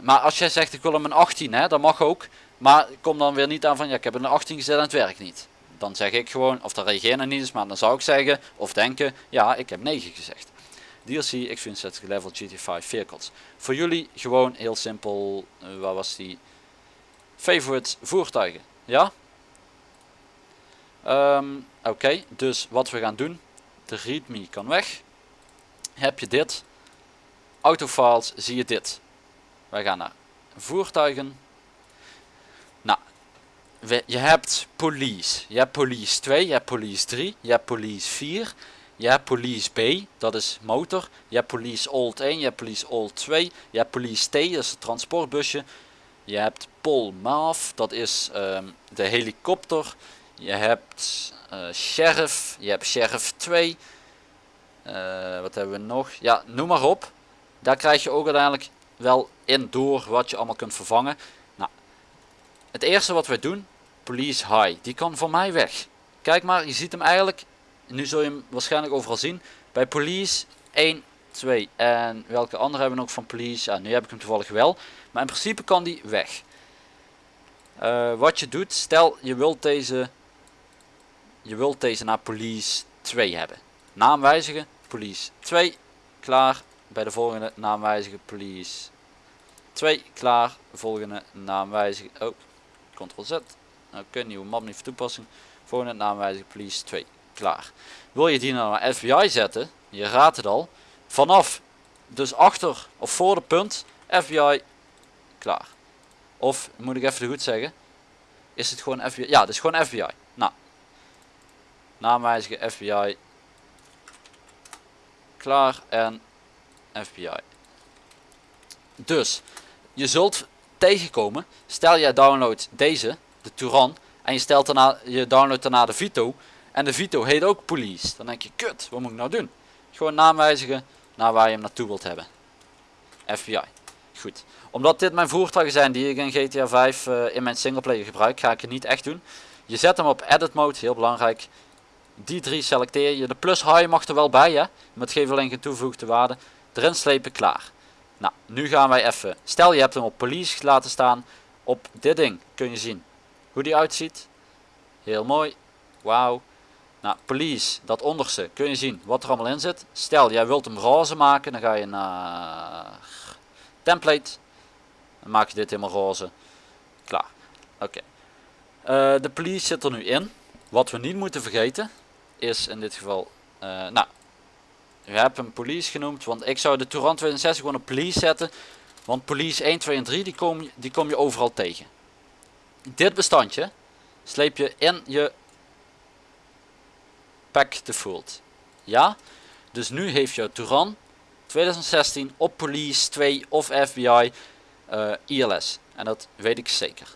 maar als jij zegt ik wil hem een 18, hè, dat mag ook. Maar kom dan weer niet aan van ja ik heb een 18 gezet en het werkt niet. Dan zeg ik gewoon, of dan reageer je niet eens, maar dan zou ik zeggen of denken ja ik heb 9 gezegd. DLC X64 level GT5 vehicles. Voor jullie gewoon heel simpel, uh, waar was die? Favorite voertuigen. Ja? Um, Oké, dus wat we gaan doen. De readme kan weg. Heb je dit. Autofiles zie je dit. Wij gaan naar voertuigen je hebt police. Je hebt police 2, je hebt police 3, je hebt police 4. Je hebt police B, dat is motor. Je hebt police old 1, je hebt police old 2. Je hebt police T, dat is het transportbusje. Je hebt Pol Maaf, dat is um, de helikopter. Je hebt uh, sheriff, je hebt sheriff 2. Uh, wat hebben we nog? Ja, noem maar op. Daar krijg je ook uiteindelijk wel in door wat je allemaal kunt vervangen. Nou, het eerste wat we doen, Police High. Die kan voor mij weg. Kijk maar, je ziet hem eigenlijk, nu zul je hem waarschijnlijk overal zien. Bij Police 1 2 en welke andere hebben we nog van police? Ja, nu heb ik hem toevallig wel. Maar in principe kan die weg. Eh, wat je doet, stel je wilt deze, je wilt deze naar police 2 hebben. Naam wijzigen, police 2, klaar. Bij de volgende naam wijzigen, police 2, klaar. Volgende naam wijzigen, oh, ctrl z. Oké, nieuwe map niet voor toepassing. Volgende naam wijzigen, police 2, klaar. Wil je die nou naar FBI zetten, je raadt het al, vanaf, dus achter of voor de punt, FBI, klaar. Of, moet ik even goed zeggen, is het gewoon FBI, ja, het is gewoon FBI. Nou, naam wijzigen, FBI, klaar en FBI. Dus, je zult tegenkomen, stel jij downloadt deze, de Touran, en je, stelt daarna, je downloadt daarna de Vito, en de Vito heet ook Police. Dan denk je, kut, wat moet ik nou doen? Gewoon naam wijzigen naar waar je hem naartoe wilt hebben. FBI. Goed. Omdat dit mijn voertuigen zijn die ik in GTA 5 uh, in mijn singleplayer gebruik, ga ik het niet echt doen. Je zet hem op edit mode, heel belangrijk. Die drie selecteer je. De plus high mag er wel bij, hè. Met geef alleen geen toegevoegde waarde. Erin slepen, klaar. Nou, nu gaan wij even. Stel je hebt hem op police laten staan. Op dit ding kun je zien hoe die uitziet. Heel mooi. Wauw. Nou, police, dat onderste, kun je zien wat er allemaal in zit. Stel, jij wilt hem roze maken, dan ga je naar template. Dan maak je dit helemaal roze. Klaar. Oké. Eh, de police zit er nu in. Wat we niet moeten vergeten, is in dit geval, uh, nou, je hebt hem police genoemd, want ik zou de Touran 62 gewoon op police zetten. Want police 1, 2 en 3, die kom, die kom je overal tegen. Dit bestandje sleep je in je pack default. Ja, dus nu heeft jouw Touran 2016 op Police 2 of FBI uh, ILS. En dat weet ik zeker.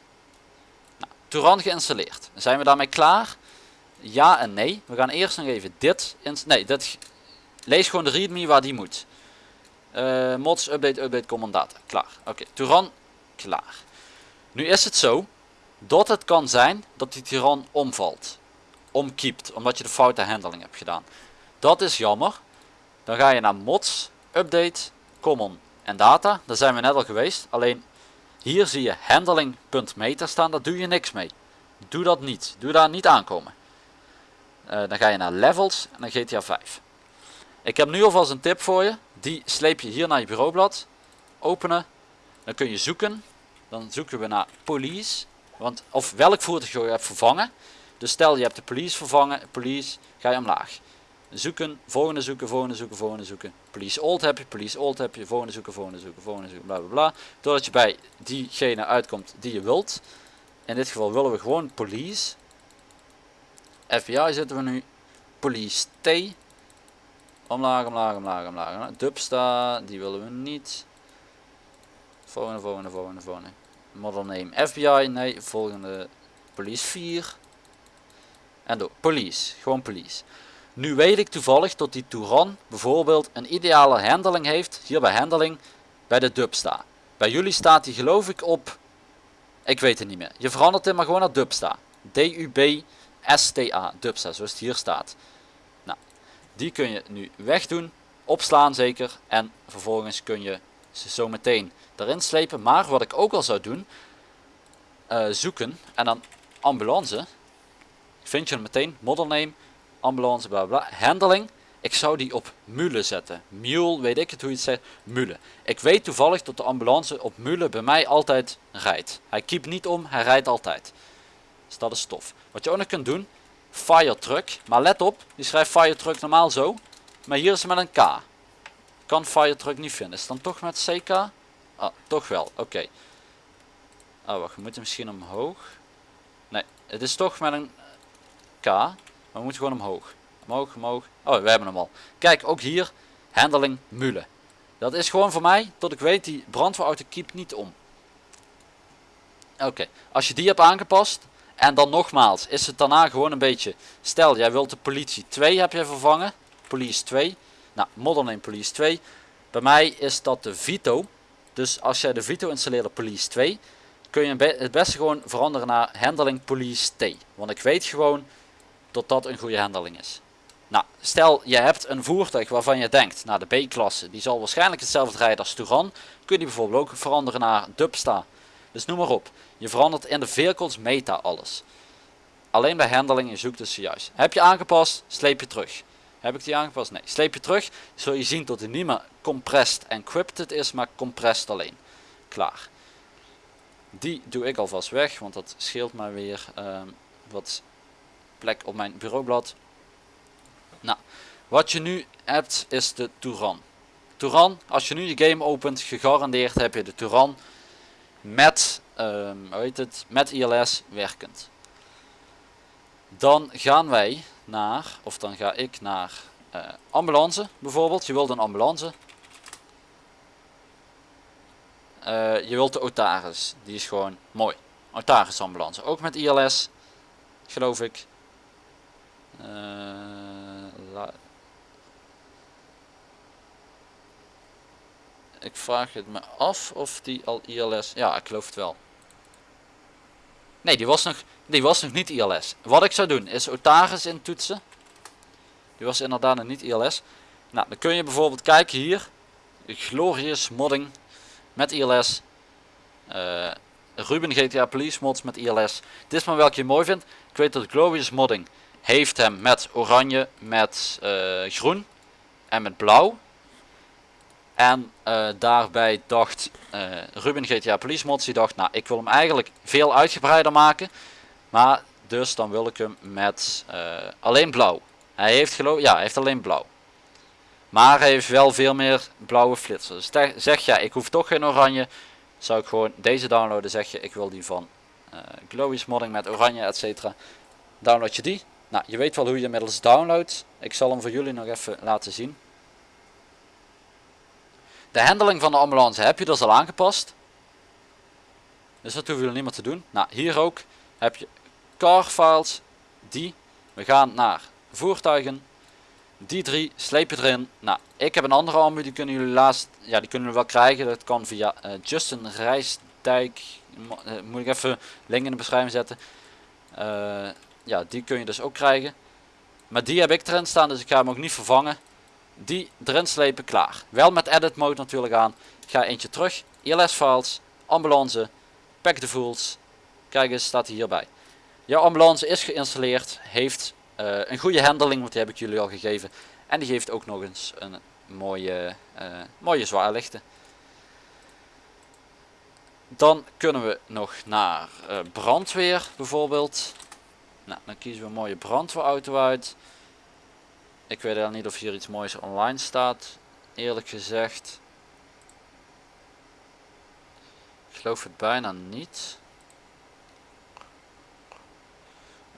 Nou, Touran geïnstalleerd. Zijn we daarmee klaar? Ja en nee. We gaan eerst nog even dit. Nee, dit. Lees gewoon de readme waar die moet. Uh, mods, update, update, command data. Klaar. Oké, okay. Touran, klaar. Nu is het zo dat het kan zijn dat die Touran omvalt omkiept, omdat je de foute handling hebt gedaan. Dat is jammer. Dan ga je naar mods, update, common en data. Daar zijn we net al geweest. Alleen hier zie je handling.meter staan. Daar doe je niks mee. Doe dat niet. Doe daar niet aankomen. Uh, dan ga je naar levels en dan GTA 5. Ik heb nu alvast een tip voor je. Die sleep je hier naar je bureaublad. Openen. Dan kun je zoeken. Dan zoeken we naar police. Want, of welk voertuig je hebt vervangen. Dus stel je hebt de police vervangen, police, ga je omlaag. Zoeken, volgende zoeken, volgende zoeken, volgende zoeken. Police old heb je, police old heb je, volgende zoeken, volgende zoeken, volgende zoeken, bla bla bla. Doordat je bij diegene uitkomt die je wilt. In dit geval willen we gewoon police. FBI zitten we nu. Police T. Omlaag, omlaag, omlaag, omlaag. Dubsta, die willen we niet. Volgende, volgende, volgende, volgende. Model name FBI, nee. Volgende police 4. En door police, gewoon police. Nu weet ik toevallig dat die Touran bijvoorbeeld een ideale handling heeft, hier bij handling, bij de Dubsta. Bij jullie staat die geloof ik op, ik weet het niet meer. Je verandert hem maar gewoon naar Dubsta. D-U-B-S-T-A, Dubsta, zoals het hier staat. Die kun je nu wegdoen, opslaan zeker, en vervolgens kun je ze zo meteen erin slepen. Maar wat ik ook al zou doen, uh, zoeken en dan ambulance, vind je hem meteen, model name, ambulance, bla bla, handling. Ik zou die op mule zetten. Mule, weet ik het hoe je het zegt, mule. Ik weet toevallig dat de ambulance op mule bij mij altijd rijdt. Hij keept niet om, hij rijdt altijd. Dus dat is tof. Wat je ook nog kunt doen, fire truck. Maar let op, die schrijft fire truck normaal zo. Maar hier is het met een K. Kan fire truck niet vinden. Is het dan toch met CK? Ah, toch wel. Oké. Oh, wacht. We moeten misschien omhoog. Nee, het is toch met een K. Maar we moeten gewoon omhoog. Omhoog, omhoog. Oh, we hebben hem al. Kijk, ook hier. Handling mule. Dat is gewoon voor mij, tot ik weet, die brandweerauto keept niet om. Oké, als je die hebt aangepast. En dan nogmaals, is het daarna gewoon een beetje. Stel, jij wilt de politie 2 heb je vervangen. Police 2. Nou, model name police 2. Bij mij is dat de Vito. Dus als jij de Vito installeert police 2. Kun je het beste gewoon veranderen naar handling police T. Want ik weet gewoon dat dat een goede handeling is. Nou, stel je hebt een voertuig waarvan je denkt, nou de B-klasse, die zal waarschijnlijk hetzelfde rijden als Touran. Kun je die bijvoorbeeld ook veranderen naar Dubsta. Dus noem maar op. Je verandert in de vehicles meta alles. Alleen bij handling, je zoekt dus juist. Heb je aangepast, sleep je terug. Heb ik die aangepast? Nee. Sleep je terug, zul je zien dat hij niet meer compressed en encrypted is, maar compressed alleen. Klaar. Die doe ik alvast weg, want dat scheelt mij weer ehm, wat plek op mijn bureaublad. Nou, wat je nu hebt is de Touran. Touran, als je nu je game opent, gegarandeerd heb je de Touran met, um, hoe heet het, met ILS werkend. Dan gaan wij naar, of dan ga ik naar uh, ambulance bijvoorbeeld. Je wilt een ambulance. Uh, je wilt de Otaris, die is gewoon mooi. Otaris ambulance, ook met ILS, geloof ik. Uh, ik vraag het me af of die al ILS, ja ik geloof het wel. Nee, die was nog, die was nog niet ILS. Wat ik zou doen is Otaris in toetsen. Die was inderdaad nog niet ILS. Nou, dan kun je bijvoorbeeld kijken hier. Glorious modding met ILS. Uh, Ruben GTA Police mods met ILS. Dit is maar welke je mooi vindt. Ik weet dat Glorious modding heeft hem met oranje, met uh, groen en met blauw. En uh, daarbij dacht uh, Ruben GTA Police Mods, die dacht, nou ik wil hem eigenlijk veel uitgebreider maken. Maar dus dan wil ik hem met uh, alleen blauw. Hij heeft geloof ja, hij heeft alleen blauw. Maar hij heeft wel veel meer blauwe flitsers. Dus zeg ja, ik hoef toch geen oranje. Zou ik gewoon deze downloaden, zeg je, ik wil die van uh, Glowies Modding met oranje, etc. Download je die. Nou, je weet wel hoe je inmiddels downloadt. Ik zal hem voor jullie nog even laten zien. De handling van de ambulance heb je dus al aangepast. Dus dat hoeven jullie niet meer te doen. Nou, hier ook heb je car files. Die. We gaan naar voertuigen. Die drie sleep je erin. Nou, ik heb een andere ambu. Die kunnen jullie laatst. Ja, die kunnen jullie wel krijgen. Dat kan via uh, Justin Rijsdijk. Uh, moet ik even link in de beschrijving zetten. Uh, ja, die kun je dus ook krijgen. Maar die heb ik erin staan. Dus ik ga hem ook niet vervangen die erin slepen, klaar. Wel met edit mode natuurlijk aan. Ga eentje terug, ILS files, ambulance, pack the fools. Kijk eens, staat hierbij. Jouw ambulance is geïnstalleerd, heeft uh, een goede handling, want die heb ik jullie al gegeven. En die geeft ook nog eens een mooie, uh, mooie zwaarlichten. Dan kunnen we nog naar uh, brandweer bijvoorbeeld. Nou, dan kiezen we een mooie brandweerauto uit. Ik weet al niet of hier iets moois online staat. Eerlijk gezegd. Ik geloof het bijna niet.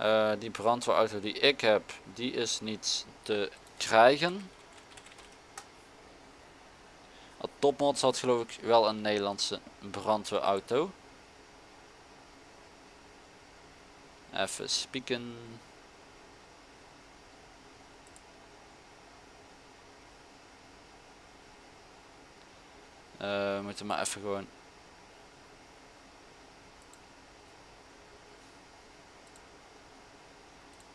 Uh, die brandweerauto die ik heb, die is niet te krijgen. Topmods had geloof ik wel een Nederlandse brandweerauto. Even spieken. Uh, we moeten maar even gewoon...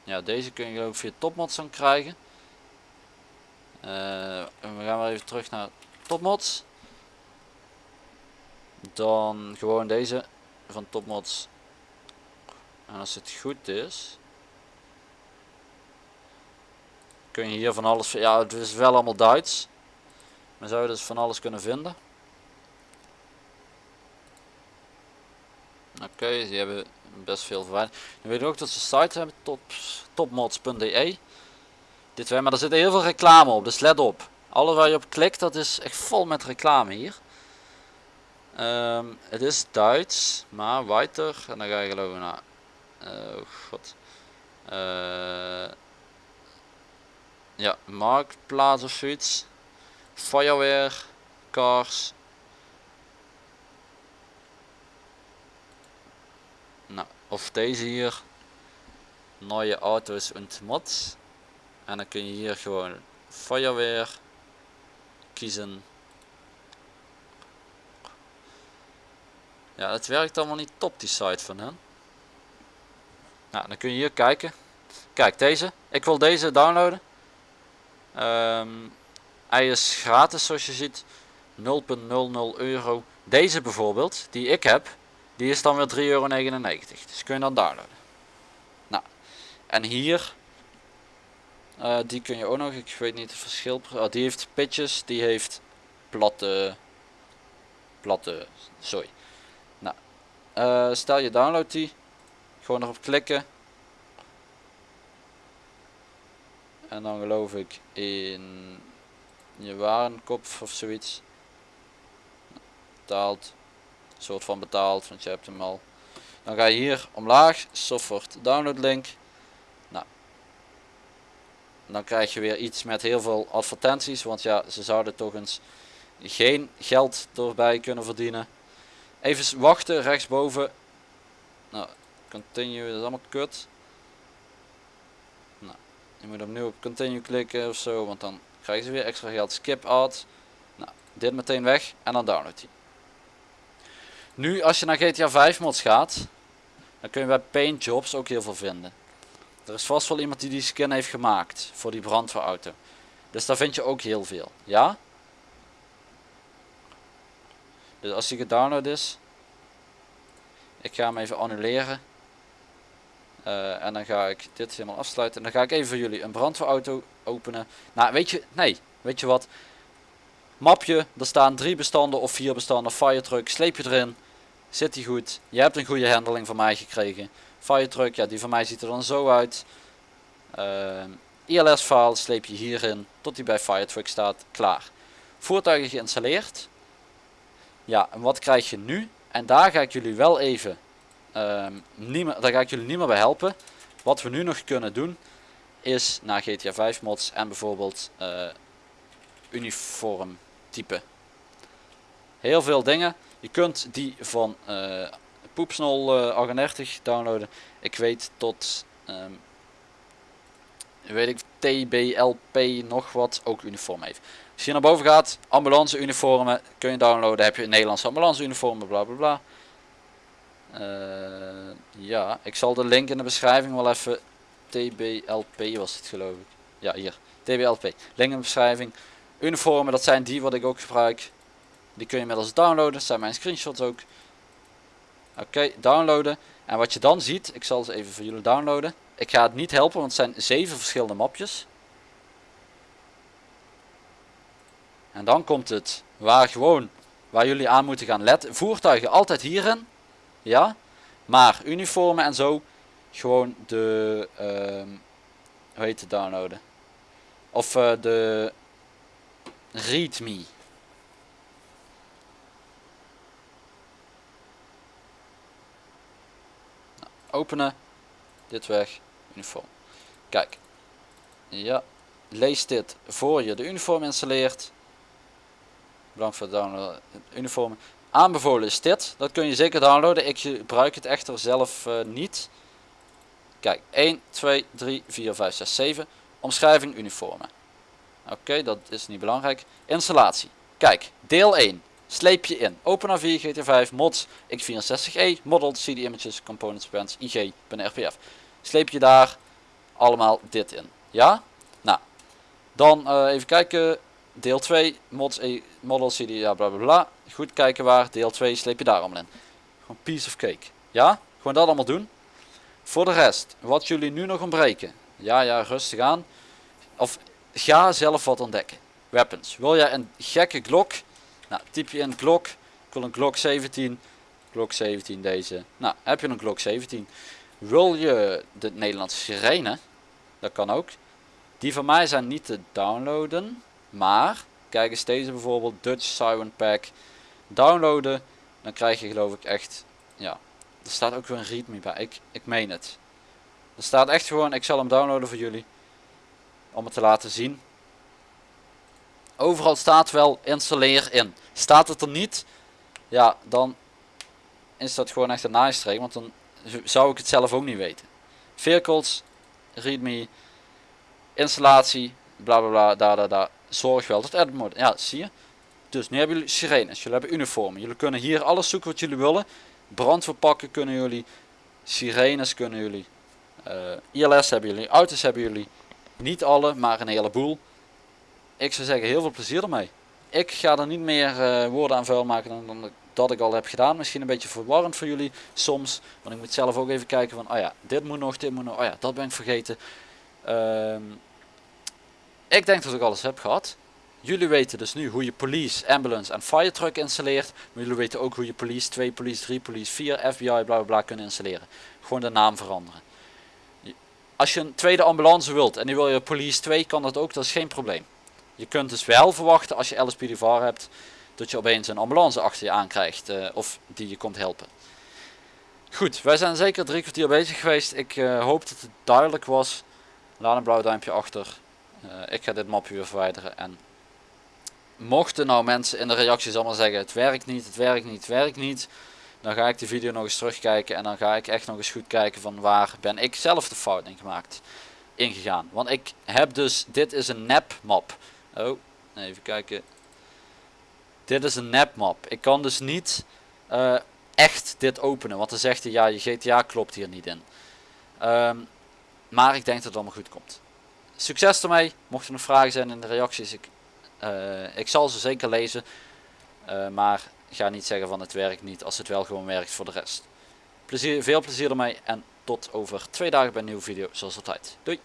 Ja, deze kun je ook via topmods dan krijgen. Uh, we gaan wel even terug naar topmods. Dan gewoon deze van topmods. En als het goed is... Kun je hier van alles... Ja, het is wel allemaal Duits. Maar zou je dus van alles kunnen vinden. Oké, okay, die hebben best veel verwijderd. Nu weet ik ook dat ze site hebben, top, topmods.de. Dit wij, maar er zit heel veel reclame op, dus let op. Alles waar je op klikt, dat is echt vol met reclame hier. Um, het is Duits, maar weiter. En dan ga je geloven naar. Uh, oh god. Uh, ja, marktplaats of zoiets. Fireware, cars, Nou, of deze hier. Neue auto's und mods. En dan kun je hier gewoon Fireware kiezen. Ja, het werkt allemaal niet top die site van hen. Nou, dan kun je hier kijken. Kijk, deze. Ik wil deze downloaden. Ehm, hij is gratis zoals je ziet. 0,00 euro. Deze bijvoorbeeld, die ik heb, die is dan weer 3,99 euro. Dus kun je dan downloaden. Nou, en hier, eh, die kun je ook nog, ik weet niet het verschil. Oh, die heeft pitches, die heeft platte, platte, sorry. Nou, eh, stel je download die, gewoon erop klikken. En dan geloof ik in je warenkop of zoiets. Betaald. Soort van betaald, want je hebt hem al. Dan ga je hier omlaag, software download link. Nou. Dan krijg je weer iets met heel veel advertenties, want ja, ze zouden toch eens geen geld erbij kunnen verdienen. Even wachten, rechtsboven. Nou, continue, dat is allemaal kut. Nou, je moet opnieuw op continue klikken of zo, want dan krijgen ze weer extra geld. Skip ad. Nou, dit meteen weg en dan download die. Nu als je naar GTA 5 mods gaat, dan kun je bij Paint Jobs ook heel veel vinden. Er is vast wel iemand die die skin heeft gemaakt voor die brandweerauto. Dus daar vind je ook heel veel. Ja? Dus als die gedownload is, ik ga hem even annuleren. Uh, en dan ga ik dit helemaal afsluiten. En dan ga ik even voor jullie een brandweerauto openen. Nou, weet je, nee, weet je wat? Mapje, er staan drie bestanden of vier bestanden. Firetruck, sleep je erin. Zit die goed? Je hebt een goede handling van mij gekregen. Firetruck, ja, die van mij ziet er dan zo uit. Uh, ILS file sleep je hierin tot die bij Firetruck staat. Klaar. Voertuigen geïnstalleerd. Ja, en wat krijg je nu? En daar ga ik jullie wel even Um, niet meer, daar ga ik jullie niet meer bij helpen. Wat we nu nog kunnen doen is naar GTA 5 mods en bijvoorbeeld uh, uniform type. Heel veel dingen. Je kunt die van uh, Poepsnol uh, 38 downloaden. Ik weet tot um, weet ik TBLP nog wat ook uniform heeft. Als je naar boven gaat, ambulance uniformen kun je downloaden. Heb je een Nederlandse ambulance uniformen, bla bla bla. Uh, ja, ik zal de link in de beschrijving wel even. TBLP was het geloof ik. Ja, hier. TBLP. Link in de beschrijving. Uniformen, dat zijn die wat ik ook gebruik. Die kun je inmiddels downloaden. Dat zijn mijn screenshots ook. Oké, downloaden. En wat je dan ziet, ik zal ze even voor jullie downloaden. Ik ga het niet helpen, want het zijn zeven verschillende mapjes. En dan komt het waar gewoon, waar jullie aan moeten gaan letten. Voertuigen altijd hierin. Ja, maar uniformen en zo gewoon de, uh, hoe heet het downloaden? Of uh, de readme. Openen, dit weg, uniform. Kijk, ja, lees dit voor je de uniform installeert. Bedankt voor het downloaden uniformen. Aanbevolen is dit. Dat kun je zeker downloaden. Ik gebruik het echter zelf uh, niet. Kijk, 1, 2, 3, 4, 5, 6, 7. Omschrijving uniformen. Oké, dat is niet belangrijk. Installatie. Kijk, deel 1. Sleep je in. Open 4 GT5, mods, x64e, model, CD images, components, brands, IG, binnen RPF. Sleep je daar allemaal dit in. Ja? Nou, dan uh, even kijken. Deel 2, mods, e, model, CD, ja bla bla bla. Goed kijken waar, deel 2 sleep je daar allemaal in. Gewoon piece of cake. Ja, gewoon dat allemaal doen. Voor de rest, wat jullie nu nog ontbreken. Ja, ja, rustig aan. Of ga zelf wat ontdekken. Weapons. Wil jij een gekke Glock? Nou, typ je in Glock. Ik wil een Glock 17. Glock 17 deze. Nou, heb je een Glock 17. Wil je de Nederlandse sirene? Dat kan ook. Die van mij zijn niet te downloaden. Maar, kijk eens deze bijvoorbeeld. Dutch Siren Pack downloaden, dan krijg je geloof ik echt, ja, er staat ook weer een readme bij, ik, ik meen het. Er staat echt gewoon, ik zal hem downloaden voor jullie, om het te laten zien. Overal staat wel installeer in. Staat het er niet, ja, dan is dat gewoon echt een nice want dan zou ik het zelf ook niet weten. Vehicles, readme, installatie, bla bla bla, daar, daar, daar. Zorg wel dat edit. Ja, zie je. Dus nu hebben jullie sirenes, jullie hebben uniformen. Jullie kunnen hier alles zoeken wat jullie willen. Brandverpakken kunnen jullie. Sirenes kunnen jullie. Uh, ILS hebben jullie. Auto's hebben jullie. Niet alle, maar een heleboel. Ik zou zeggen heel veel plezier ermee. Ik ga er niet meer eh, woorden aan vuil maken dan, dan dat ik al heb gedaan. Misschien een beetje verwarrend voor jullie soms. Want ik moet zelf ook even kijken van, oh ja, dit moet nog, dit moet nog, oh ja, dat ben ik vergeten. Ehm, ik denk dat ik alles heb gehad. Jullie weten dus nu hoe je police, ambulance en fire truck installeert. Maar jullie weten ook hoe je police 2, police 3, police 4, FBI, bla bla bla kunt installeren. Gewoon de naam veranderen. Als je een tweede ambulance wilt en die wil je police 2, kan dat ook, dat is geen probleem. Je kunt dus wel verwachten als je LSPDVR hebt, dat je opeens een ambulance achter je aankrijgt uh, of die je komt helpen. Goed, wij zijn zeker drie kwartier bezig geweest. Ik uh, hoop dat het duidelijk was. Laat een blauw duimpje achter. Uh, ik ga dit mapje weer verwijderen en mochten nou mensen in de reacties allemaal zeggen het werkt niet, het werkt niet, het werkt niet. Dan ga ik de video nog eens terugkijken en dan ga ik echt nog eens goed kijken van waar ben ik zelf de fout in gemaakt. Ingegaan. Want ik heb dus, dit is een nep map. Oh, even kijken. Dit is een nep map. Ik kan dus niet uh, echt dit openen. Want dan zegt hij ja je GTA klopt hier niet in. Um, maar ik denk dat het allemaal goed komt. Succes ermee. Mochten er nog vragen zijn in de reacties. Ik uh, ik zal ze zeker lezen. Uh, maar ga niet zeggen van het werkt niet als het wel gewoon werkt voor de rest. Plezier, veel plezier ermee en tot over twee dagen bij een nieuwe video zoals altijd. Doei!